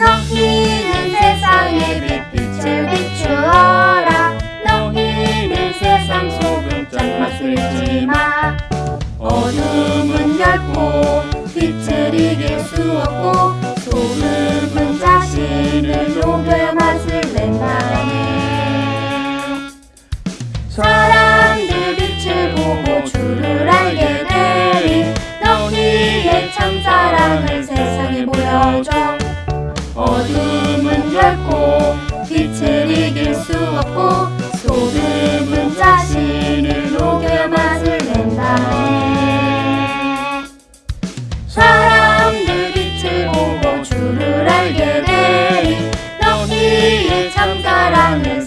너희는 세상의 빛빛을 비추어라. 너희는 세상 속은 짠맛을지마. 어둠은 얇고 빛을 이길 수 없고 소름은 자신을 녹여 맛을 낸다네 사랑 어둠은 얇고 빛을 이길 수 없고 소금은 자신을 녹여 맛을 낸다 해 사람들 빛을 보고 주를 알게 되니 너희의 참 사랑을